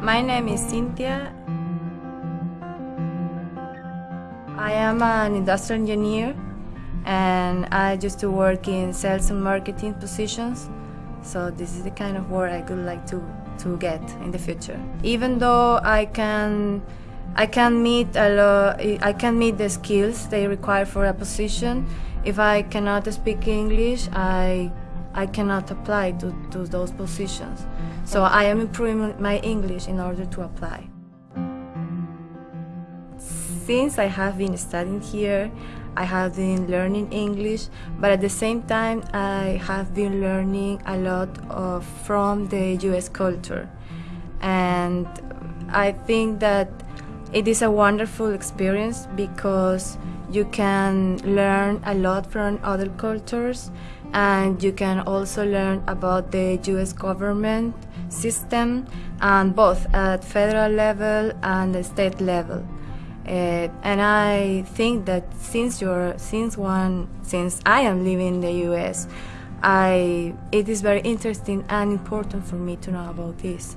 My name is Cynthia. I am an industrial engineer and I used to work in sales and marketing positions. So this is the kind of work I would like to, to get in the future. Even though I can I can meet a lot, I can meet the skills they require for a position. If I cannot speak English, I I cannot apply to, to those positions. So I am improving my English in order to apply. Since I have been studying here, I have been learning English, but at the same time, I have been learning a lot of, from the US culture. And I think that it is a wonderful experience because you can learn a lot from other cultures and you can also learn about the US government system and both at federal level and the state level. Uh, and I think that since you're since one since I am living in the US, I it is very interesting and important for me to know about this.